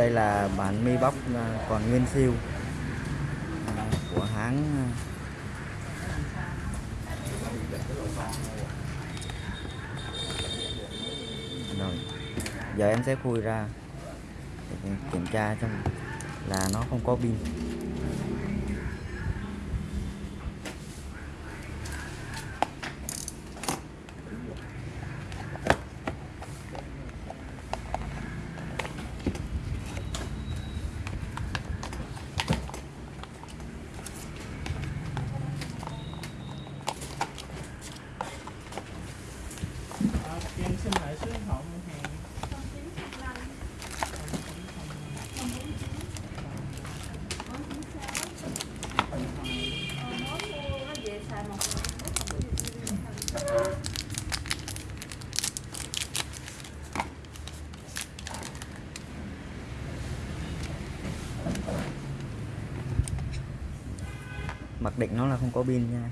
đây là bản mi bóc à, còn nguyên siêu à, của hãng à. rồi, giờ em sẽ khui ra để kiểm tra xem là nó không có pin. Em xin lại số điện thoại hàng. Mặc định nó là không có pin nha.